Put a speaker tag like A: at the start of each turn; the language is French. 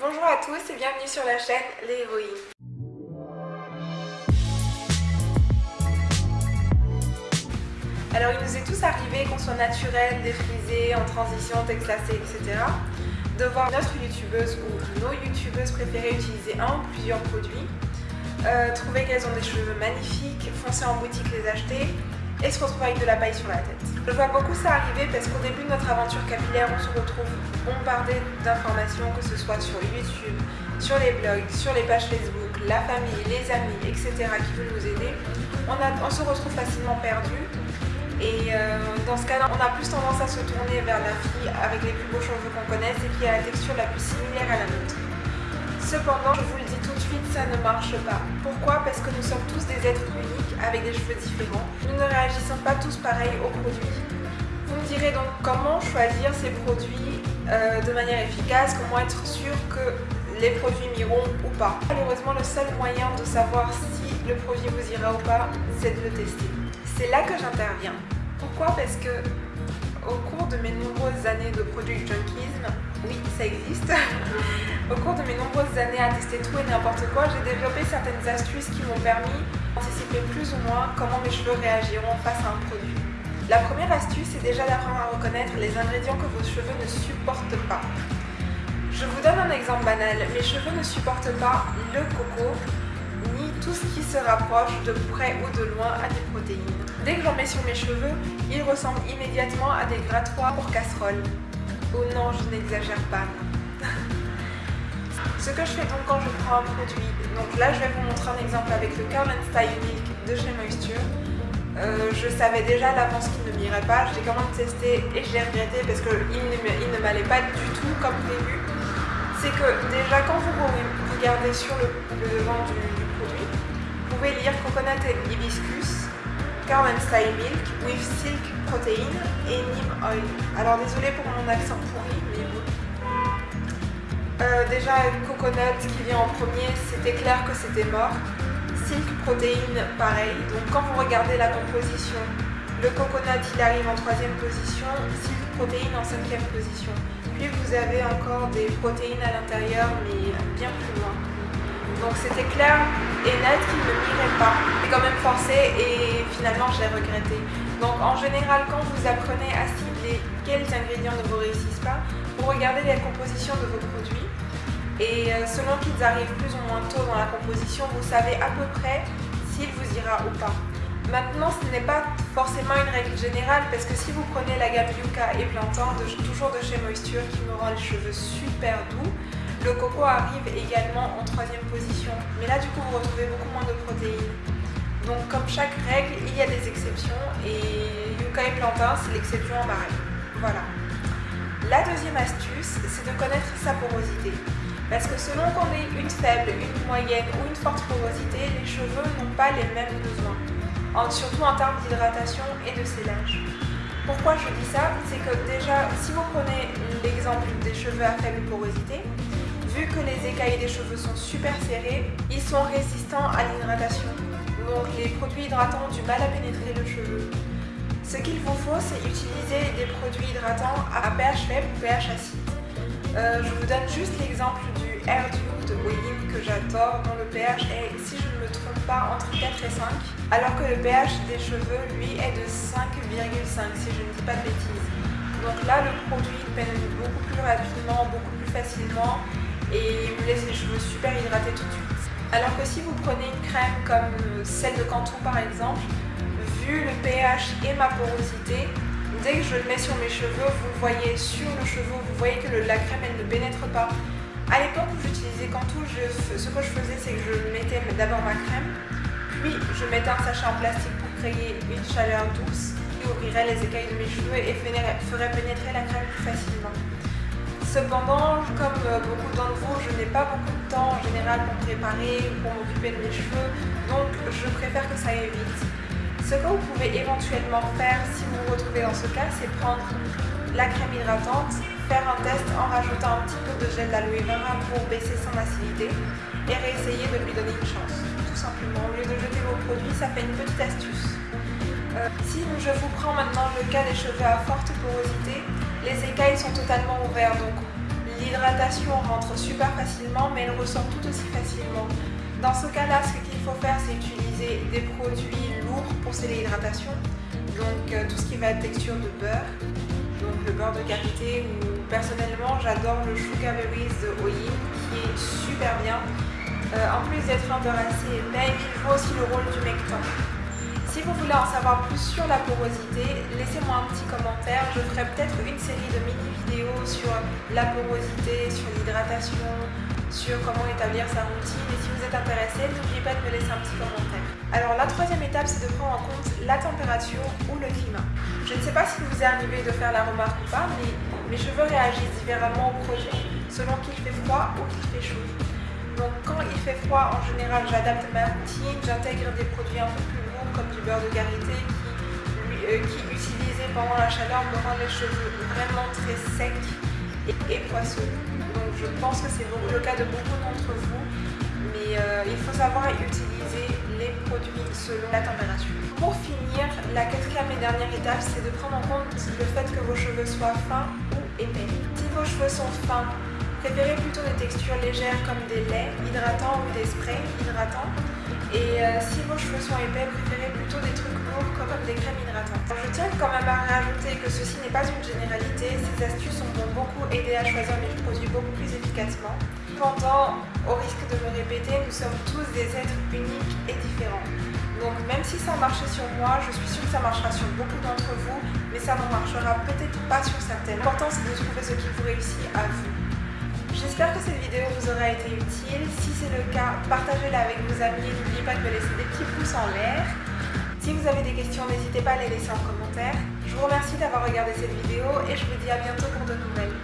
A: Bonjour à tous et bienvenue sur la chaîne Les Héroïnes. Alors il nous est tous arrivé qu'on soit naturel, défrisé, en transition, texte etc. De voir notre youtubeuse ou nos youtubeuses préférées utiliser un ou plusieurs produits, euh, trouver qu'elles ont des cheveux magnifiques, foncer en boutique les acheter et se retrouver avec de la paille sur la tête. Je vois beaucoup ça arriver parce qu'au début de notre aventure capillaire, on se retrouve bombardé d'informations, que ce soit sur YouTube, sur les blogs, sur les pages Facebook, la famille, les amis, etc. qui veulent nous aider. On, on se retrouve facilement perdu et euh, dans ce cas-là, on a plus tendance à se tourner vers la fille avec les plus beaux cheveux qu'on connaisse et qui a la texture la plus similaire à la nôtre. Cependant, je vous le dis tout de suite, ça ne marche pas. Pourquoi? Parce que nous sommes tous des êtres uniques avec des cheveux différents. Nous ne réagissons pas tous pareil aux produits. Vous me direz donc comment choisir ces produits euh, de manière efficace, comment être sûr que les produits m'iront ou pas. Malheureusement, le seul moyen de savoir si le produit vous ira ou pas, c'est de le tester. C'est là que j'interviens. Pourquoi? Parce que au cours de mes nombreuses années de produit junkisme, oui, ça existe, au cours de mes nombreuses années à tester tout et n'importe quoi, j'ai développé certaines astuces qui m'ont permis d'anticiper plus ou moins comment mes cheveux réagiront face à un produit. La première astuce est déjà d'apprendre à reconnaître les ingrédients que vos cheveux ne supportent pas. Je vous donne un exemple banal, mes cheveux ne supportent pas le coco, ni tout ce qui se rapproche de près ou de loin à des protéines. Dès que j'en mets sur mes cheveux, ils ressemblent immédiatement à des grattoirs pour casserole. Oh non, je n'exagère pas. Ce que je fais donc quand je prends un produit, donc là je vais vous montrer un exemple avec le Curl Style Milk de chez Moisture. Euh, je savais déjà à l'avance qu'il ne m'irait pas, je l'ai quand même testé et je l'ai regretté parce qu'il ne, ne m'allait pas du tout comme prévu. C'est que déjà quand vous regardez sur le, devant du, du, produit, vous pouvez lire Coconut et Hibiscus Cow Style Milk with Silk Protein et Neem Oil. Alors désolé pour mon accent pourri. Euh, déjà, Coconut qui vient en premier, c'était clair que c'était mort. Silk Protein, pareil. Donc quand vous regardez la composition, le coconut il arrive en troisième position, Silk Protein en cinquième position. Puis vous avez encore des protéines à l'intérieur, mais bien plus loin. Donc c'était clair et net qu'il ne m'irait pas. J'ai quand même forcé et finalement je l'ai regretté. Donc en général quand vous apprenez à cibler quels ingrédients ne vous réussissent pas, vous regardez la composition de vos produits et euh, selon qu'ils arrivent plus ou moins tôt dans la composition, vous savez à peu près s'il vous ira ou pas. Maintenant, ce n'est pas forcément une règle générale parce que si vous prenez la gamme Yuka et Plantain, toujours de chez Moisture, qui me rend les cheveux super doux, le coco arrive également en troisième position, mais là du coup vous retrouvez beaucoup moins de protéines. Donc comme chaque règle, il y a des exceptions et Yuka et Plantain, c'est l'exception en barème. Voilà. La deuxième astuce, c'est de connaître sa porosité. Parce que selon qu'on ait une faible, une moyenne ou une forte porosité, les cheveux n'ont pas les mêmes besoins, surtout en termes d'hydratation et de scellage. Pourquoi je dis ça? C'est que déjà, si vous prenez l'exemple des cheveux à faible porosité, vu que les écailles des cheveux sont super serrés, ils sont résistants à l'hydratation. Donc les produits hydratants ont du mal à pénétrer le cheveu. Ce qu'il vous faut, c'est utiliser des produits hydratants à pH faible ou pH acide. Euh, je vous donne juste l'exemple du Air de Wayne que j'adore, dont le pH est, si je ne me trompe pas, entre 4 et 5, alors que le pH des cheveux, lui, est de 5,5 si je ne dis pas de bêtises. Donc là, le produit pénètre beaucoup plus rapidement, beaucoup plus facilement et me laisse les cheveux super hydratés tout de suite. Alors que si vous prenez une crème comme celle de Cantou par exemple, vu le pH et ma porosité, dès que je le mets sur mes cheveux, vous voyez sur le cheveu, vous voyez que la crème ne pénètre pas. À l'époque où j'utilisais Cantou, ce que je faisais c'est que je mettais d'abord ma crème, puis je mettais un sachet en plastique pour créer une chaleur douce qui ouvrirait les écailles de mes cheveux et ferait pénétrer la crème plus facilement. Cependant, comme euh, beaucoup d'entre vous, je n'ai pas beaucoup de temps en général pour préparer ou pour m'occuper de mes cheveux, donc je préfère que ça aille vite. Ce que vous pouvez éventuellement faire si vous vous retrouvez dans ce cas, c'est prendre la crème hydratante, faire un test en rajoutant un petit peu de gel d'aloe vera pour baisser son acidité et réessayer de lui donner une chance. Tout simplement, au lieu de jeter vos produits, ça fait une petite astuce. Euh, si je vous prends maintenant le cas des cheveux à forte porosité, les écailles sont totalement ouvertes, donc l'hydratation rentre super facilement mais elle ressort tout aussi facilement. Dans ce cas-là, ce qu'il faut faire, c'est utiliser des produits lourds pour sceller l'hydratation. Donc euh, tout ce qui va être texture de beurre, donc le beurre de karité ou personnellement j'adore le Sugar Berries de Oyin qui est super bien. Euh, en plus d'être un beurre assez épais, il joue aussi le rôle du mecton. Si vous voulez en savoir plus sur la porosité, laissez-moi un petit commentaire. Je ferai peut-être une série de mini-vidéos sur la porosité, sur l'hydratation, sur comment établir sa routine. Et si vous êtes intéressé, n'oubliez pas de me laisser un petit commentaire. Alors la troisième étape, c'est de prendre en compte la température ou le climat. Je ne sais pas si vous est arrivé de faire la remarque ou pas, mais mes cheveux réagissent différemment au produit selon qu'il fait froid ou qu'il fait chaud. Donc quand il fait froid, en général, j'adapte ma routine, j'intègre des produits un peu plus lourds comme du beurre de karité qui, euh, utilisé pendant la chaleur me rend les cheveux vraiment très secs et, poisseux. Donc je pense que c'est le cas de beaucoup d'entre vous, mais euh, il faut savoir utiliser les produits selon la température. Pour finir, la quatrième et dernière étape, c'est de prendre en compte le fait que vos cheveux soient fins ou épais. Si vos cheveux sont fins, préférez plutôt des textures légères comme des laits hydratants ou des sprays hydratants. Et euh, si vos cheveux sont épais, préférez plutôt des trucs lourds comme des crèmes hydratantes. Je tiens quand même à rajouter que ceci n'est pas une généralité, ces astuces ont beaucoup aidé à choisir mes produits beaucoup plus efficacement. Cependant, au risque de me répéter, nous sommes tous des êtres uniques et différents. Donc même si ça a marché sur moi, je suis sûre que ça marchera sur beaucoup d'entre vous, mais ça ne marchera peut-être pas sur certaines. L'important c'est de trouver ce qui vous réussit à vous. J'espère que cette vidéo vous aura été utile. Si c'est le cas, partagez-la avec vos amis. N'oubliez pas de me laisser des petits pouces en l'air. Si vous avez des questions, n'hésitez pas à les laisser en commentaire. Je vous remercie d'avoir regardé cette vidéo et je vous dis à bientôt pour de nouvelles.